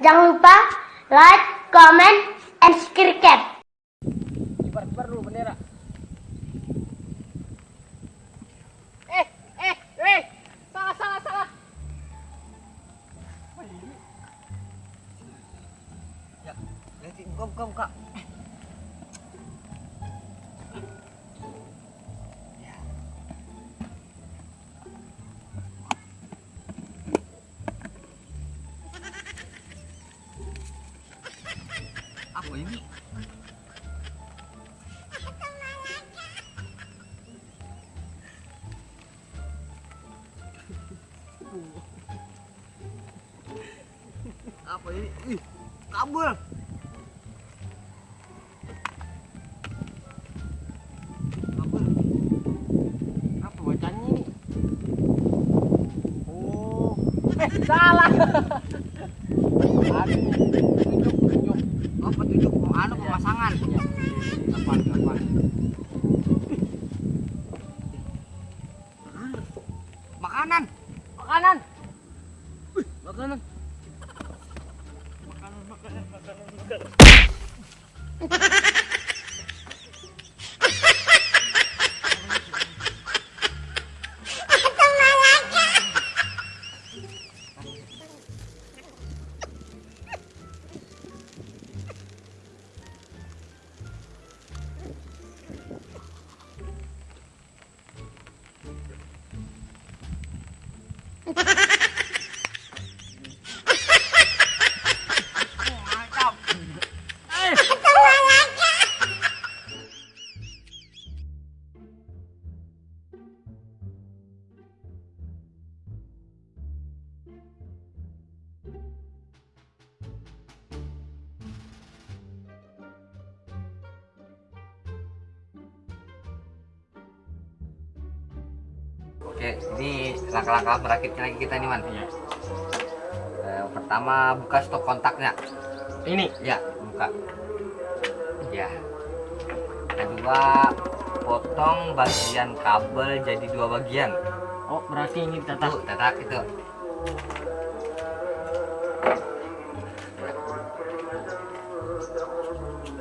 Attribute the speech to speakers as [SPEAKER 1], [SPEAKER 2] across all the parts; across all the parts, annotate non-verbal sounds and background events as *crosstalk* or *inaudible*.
[SPEAKER 1] Jangan lupa like, comment, and subscribe.
[SPEAKER 2] Kibar-kibar dulu bendera. Eh, eh, eh. Salah, salah, salah.
[SPEAKER 3] Ya, lihat buka buka buka. Apa ini? Apa ini? Ih, kabel.
[SPEAKER 2] Oh, eh salah. *laughs* Aduh,
[SPEAKER 3] petunjuk mau anu pemasangan.
[SPEAKER 2] Ya. Kapan, kapan?
[SPEAKER 3] Makanan.
[SPEAKER 2] Makanan.
[SPEAKER 3] Makanan. Mantap. Oke, ini langkah-langkah merakitnya lagi kita nih, Man.
[SPEAKER 2] Iya.
[SPEAKER 3] Eh, pertama buka stok kontaknya.
[SPEAKER 2] Ini.
[SPEAKER 3] Ya, buka. Ya. Kedua, potong bagian kabel jadi dua bagian.
[SPEAKER 2] Oh, berarti ini
[SPEAKER 3] Tuh,
[SPEAKER 2] tetap.
[SPEAKER 3] tetak itu.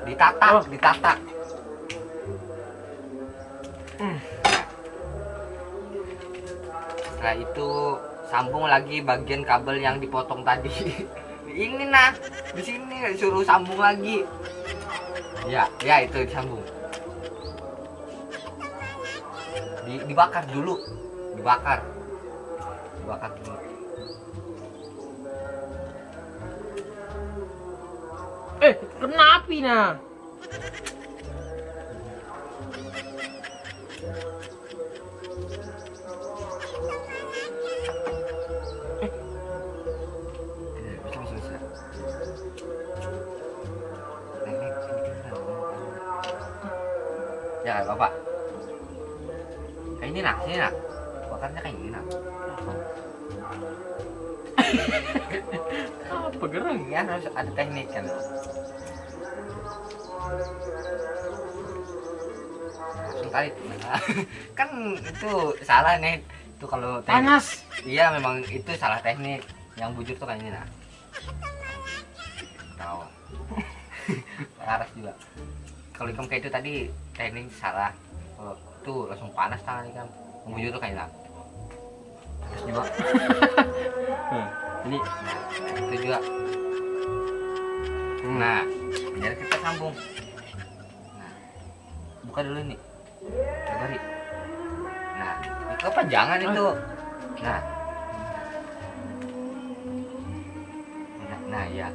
[SPEAKER 3] Ditatak,
[SPEAKER 2] Oh.
[SPEAKER 3] ditatak.
[SPEAKER 2] Hmm.
[SPEAKER 3] Setelah itu sambung lagi bagian kabel yang dipotong tadi. *laughs* Ini nah, di sini suruh sambung lagi. Ya, ya itu disambung. Di, dibakar dulu, dibakar, dibakar dulu.
[SPEAKER 2] Eh, kena nah.
[SPEAKER 3] Ya bapak. Kayak ini nak, sini nak. Bakarnya kayak gini nak.
[SPEAKER 2] Apa gerang?
[SPEAKER 3] Ini kan harus ada teknik kan. Langsung kali. *laughs* kan itu salah nih. Itu kalau teknik.
[SPEAKER 2] Panas.
[SPEAKER 3] Iya memang itu salah teknik. Yang bujur tuh kayak ini nah. Tahu. *laughs* Laras juga. Kalau ikan kayak itu tadi teknik salah. Kalau tuh langsung panas tangan ikan. Yang bujur tuh kayak ini. Terus juga. *laughs*
[SPEAKER 2] Hmm, Ini.
[SPEAKER 3] Itu juga. Nah, biar kita sambung. Nah, buka dulu nih. Coba Nah, itu kepanjangan itu. Nah. Nah, nah. Ya,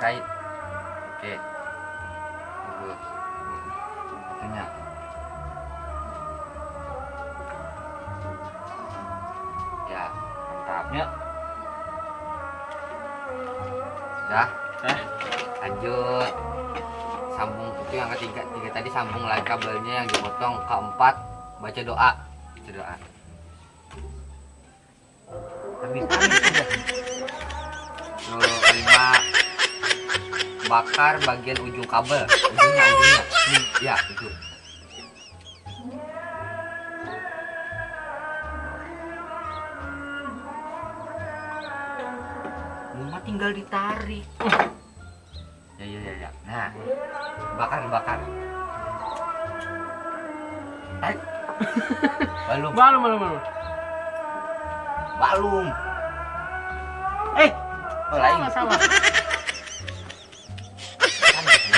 [SPEAKER 3] Berait. Oke. Satunya. Ya, mantapnya. Dah,
[SPEAKER 2] Eh,
[SPEAKER 3] lanjut. Sambung itu yang ketiga, tiga tadi sambung lagi kabelnya yang dipotong. Keempat, baca doa. Baca doa. Amin, amin kelima, bakar bagian ujung kabel. Ujungnya ujungnya hmm, ya itu. Rumah tinggal ditarik. Ya ya ya ya. Nah bakar bakar. Eh. Balum.
[SPEAKER 2] Balum, balum, balum.
[SPEAKER 3] Balum.
[SPEAKER 2] eh.
[SPEAKER 3] Oh, lain.
[SPEAKER 2] Sama,
[SPEAKER 3] sama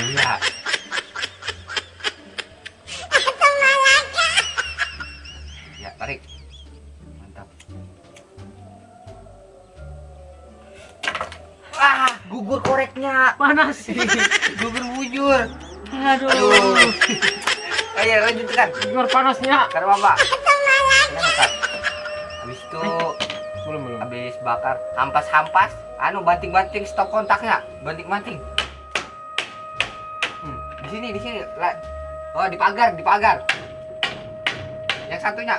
[SPEAKER 3] iya. Ya tarik. Mantap. Ah gugur koreknya.
[SPEAKER 2] Panas. *laughs*
[SPEAKER 3] gugur bujur.
[SPEAKER 2] Aduh.
[SPEAKER 3] aduh. Ayo lanjutkan.
[SPEAKER 2] Luar panasnya.
[SPEAKER 3] karena bakar habis itu
[SPEAKER 2] Belum, belum.
[SPEAKER 3] habis bakar hampas-hampas. Anu banting-banting stop kontaknya. Banting-banting sini di sini. Oh di pagar di pagar. Yang satunya.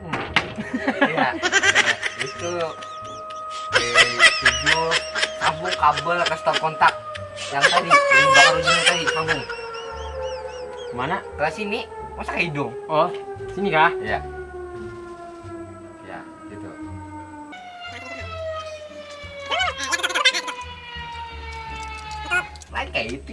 [SPEAKER 2] Hmm. *laughs*
[SPEAKER 3] iya. Itu eh, tujuh sambung kabel ke stop kontak. Yang tadi yang bakar ujungnya tadi sambung
[SPEAKER 2] Mana?
[SPEAKER 3] ke sini. Masa ke hidung?
[SPEAKER 2] Oh, sini kah?
[SPEAKER 3] ya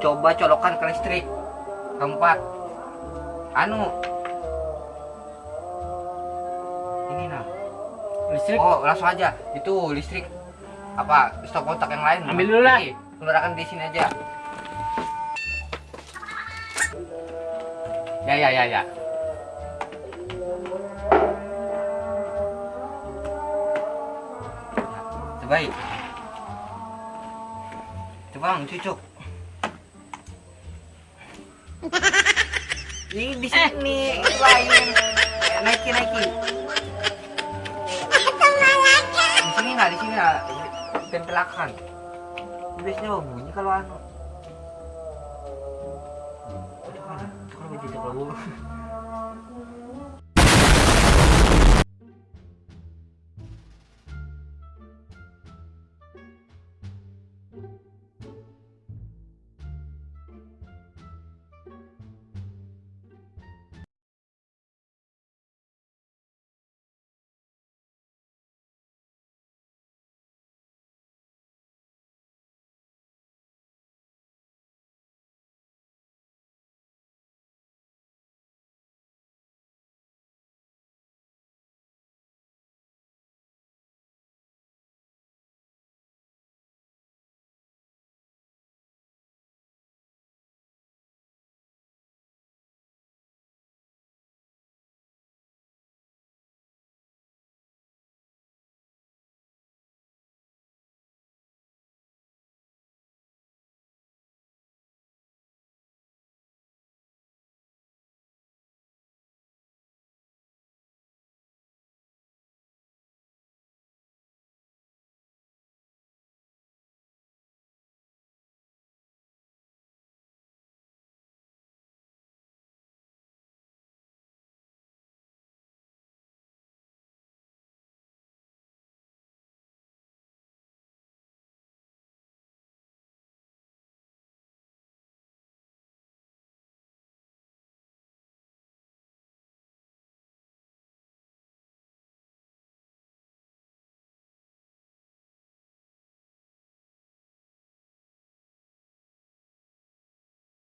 [SPEAKER 3] coba colokan ke listrik keempat anu ini nah
[SPEAKER 2] Listrik.
[SPEAKER 3] Oh, langsung aja. Itu listrik apa stop kontak yang lain.
[SPEAKER 2] Ambil dulu lah.
[SPEAKER 3] Keluarkan di sini aja. Ya ya ya ya. Terbaik. Coba cucuk. Ini di sini. lain. Naikin naikin. di sini nggak di sini nggak. Tempelakan biasanya bunyi kalau anu. Kan begitu kalau